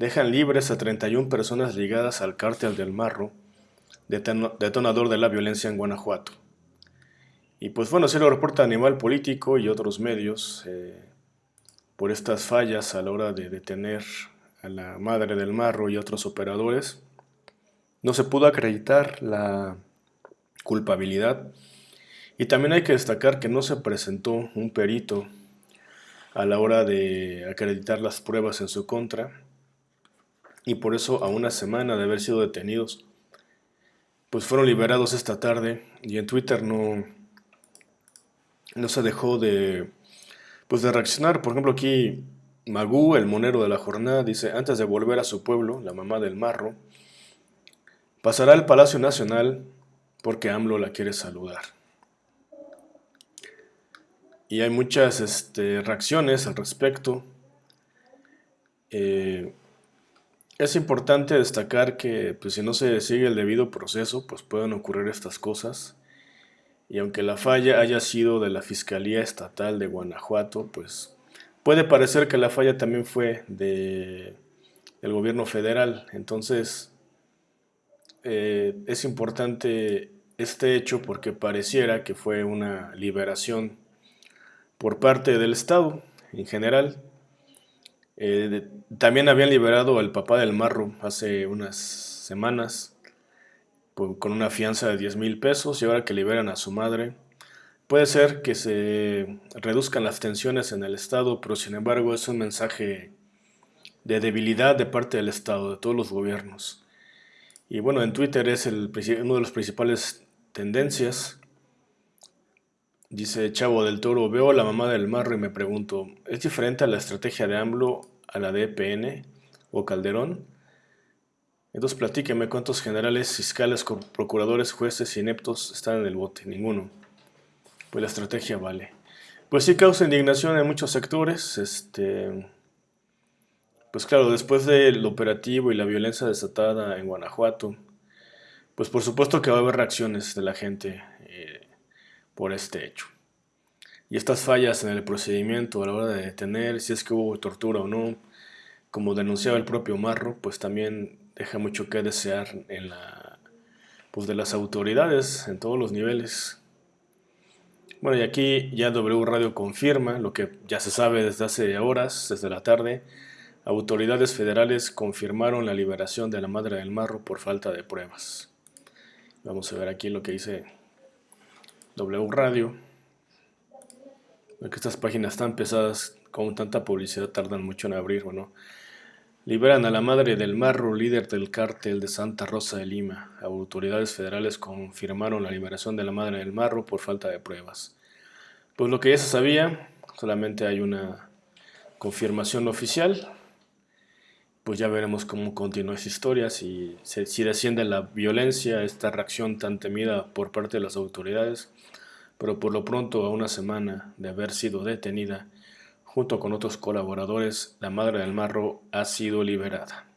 dejan libres a 31 personas ligadas al cártel del Marro, detonador de la violencia en Guanajuato. Y pues bueno, se lo reporta Animal Político y otros medios eh, por estas fallas a la hora de detener a la madre del Marro y otros operadores. No se pudo acreditar la culpabilidad y también hay que destacar que no se presentó un perito a la hora de acreditar las pruebas en su contra y por eso a una semana de haber sido detenidos pues fueron liberados esta tarde y en Twitter no, no se dejó de, pues de reaccionar. Por ejemplo, aquí Magú, el monero de la jornada, dice, antes de volver a su pueblo, la mamá del marro, pasará al Palacio Nacional porque AMLO la quiere saludar. Y hay muchas este, reacciones al respecto. Eh, es importante destacar que pues, si no se sigue el debido proceso, pues pueden ocurrir estas cosas. Y aunque la falla haya sido de la Fiscalía Estatal de Guanajuato, pues puede parecer que la falla también fue de, del gobierno federal. Entonces, eh, es importante este hecho porque pareciera que fue una liberación por parte del Estado en general eh, también habían liberado al papá del Marro hace unas semanas con una fianza de 10 mil pesos y ahora que liberan a su madre. Puede ser que se reduzcan las tensiones en el Estado, pero sin embargo es un mensaje de debilidad de parte del Estado, de todos los gobiernos. Y bueno, en Twitter es uno de los principales tendencias. Dice Chavo del Toro, veo a la mamá del marro y me pregunto, ¿es diferente a la estrategia de AMLO a la DPN o Calderón. Entonces platíqueme cuántos generales, fiscales, procuradores, jueces ineptos están en el bote. Ninguno. Pues la estrategia vale. Pues sí causa indignación en muchos sectores. Este, pues claro, después del operativo y la violencia desatada en Guanajuato, pues por supuesto que va a haber reacciones de la gente eh, por este hecho. Y estas fallas en el procedimiento a la hora de detener, si es que hubo tortura o no, como denunciaba el propio Marro, pues también deja mucho que desear en la, pues de las autoridades en todos los niveles. Bueno, y aquí ya W Radio confirma lo que ya se sabe desde hace horas, desde la tarde. Autoridades federales confirmaron la liberación de la madre del Marro por falta de pruebas. Vamos a ver aquí lo que dice W Radio que estas páginas tan pesadas con tanta publicidad tardan mucho en abrir, ¿no? Liberan a la madre del Marro, líder del cártel de Santa Rosa de Lima. Autoridades federales confirmaron la liberación de la madre del Marro por falta de pruebas. Pues lo que ya se sabía, solamente hay una confirmación oficial. Pues ya veremos cómo continúa esa historia, si, si desciende la violencia, esta reacción tan temida por parte de las autoridades, pero por lo pronto a una semana de haber sido detenida, junto con otros colaboradores, la madre del marro ha sido liberada.